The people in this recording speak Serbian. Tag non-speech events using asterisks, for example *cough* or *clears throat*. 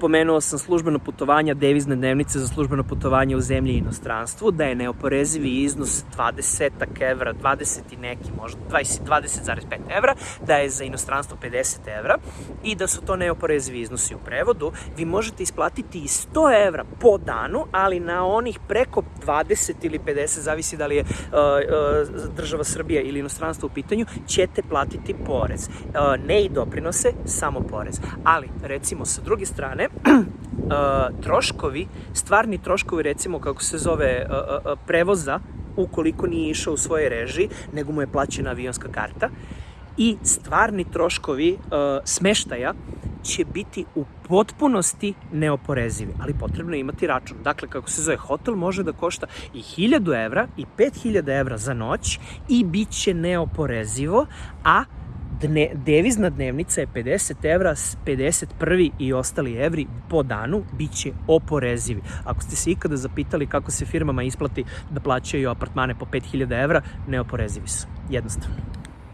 pomenuo sam službeno putovanja, devizne dnevnice za službeno putovanje u zemlji i inostranstvu, da je neoporezivi iznos 20 evra, 20 i neki možda, 20,5 20, evra, da je za inostranstvo 50 evra i da su to neoporezivi iznosi u prevodu. Vi možete isplatiti i 100 evra po danu, ali na onih preko 20 ili 50, zavisi da li je uh, uh, država Srbija ili inostranstvo u pitanju, ćete platiti porez. Uh, ne i doprinose, samo porez. Ali, recimo, sa druge strane, *clears throat* troškovi, stvarni troškovi, recimo, kako se zove, prevoza, ukoliko nije išao u svoje režiji, nego mu je plaćena avionska karta, i stvarni troškovi smeštaja će biti u potpunosti neoporezivi, ali potrebno je imati račun. Dakle, kako se zove, hotel može da košta i 1000 evra i 5000 evra za noć i bit će neoporezivo, a dne, devizna dnevnica je 50 evra, 51 i ostali evri po danu bit će oporezivi. Ako ste se ikada zapitali kako se firmama isplati da plaćaju apartmane po 5000 evra, neoporezivi su. Jednostavno.